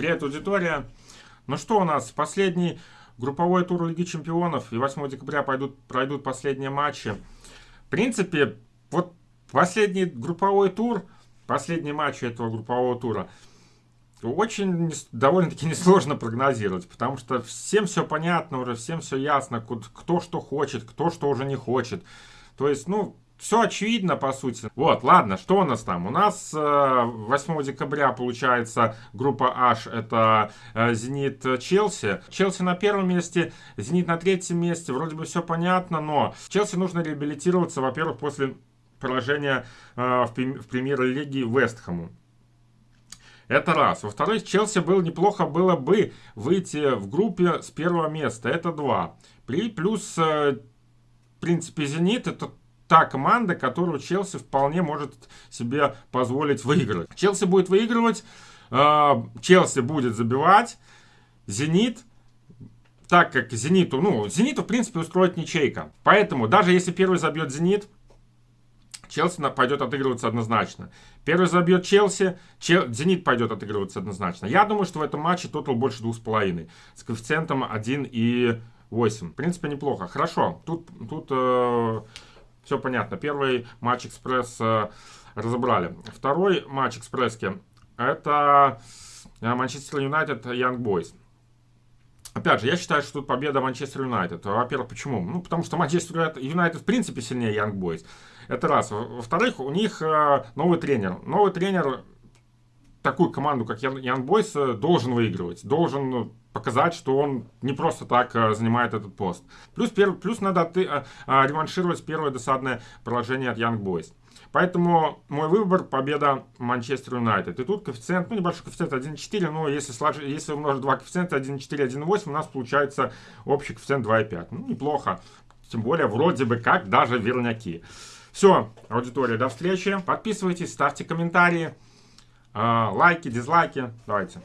Привет, аудитория. Ну что у нас, последний групповой тур Лиги Чемпионов и 8 декабря пойдут, пройдут последние матчи. В принципе, вот последний групповой тур, последний матч этого группового тура, очень довольно-таки несложно прогнозировать, потому что всем все понятно уже, всем все ясно, кто что хочет, кто что уже не хочет. То есть, ну, все очевидно, по сути. Вот, ладно, что у нас там? У нас 8 э, декабря, получается, группа H, это э, Зенит Челси. Челси на первом месте, Зенит на третьем месте. Вроде бы все понятно, но Челси нужно реабилитироваться, во-первых, после поражения э, в премьер-лиге Вестхэму. Это раз. Во-вторых, Челси было неплохо было бы выйти в группе с первого места. Это два. Плюс, в принципе, Зенит это та команда, которую Челси вполне может себе позволить выиграть. Челси будет выигрывать, э, Челси будет забивать, Зенит, так как Зениту, ну, Зениту, в принципе, устроит ничейка. Поэтому, даже если первый забьет Зенит, Челси пойдет отыгрываться однозначно. Первый забьет Челси, Чел... Зенит пойдет отыгрываться однозначно. Я думаю, что в этом матче тотал больше 2,5. С коэффициентом 1,8. В принципе, неплохо. Хорошо. Тут, тут э, все понятно. Первый матч Экспресс э, разобрали. Второй матч Экспресски это э, Манчестер Юнайтед Янг Бойс. Опять же, я считаю, что тут победа Манчестер Юнайтед. Во-первых, почему? Ну, потому что Манчестер Юнайтед в принципе сильнее Янг Бойс. Это раз. Во-вторых, у них э, новый тренер. Новый тренер такую команду, как Ян Бойс, должен выигрывать. Должен показать, что он не просто так э, занимает этот пост. Плюс, перв, плюс надо ты, а, а, реваншировать первое досадное поражение от Young Boys. Поэтому мой выбор победа Манчестер Юнайтед. И тут коэффициент, ну небольшой коэффициент 1,4, но если, сложить, если умножить два коэффициента 1,4, 1,8, у нас получается общий коэффициент 2,5. Ну неплохо. Тем более вроде бы как даже верняки. Все, аудитория, до встречи. Подписывайтесь, ставьте комментарии, э, лайки, дизлайки. Давайте.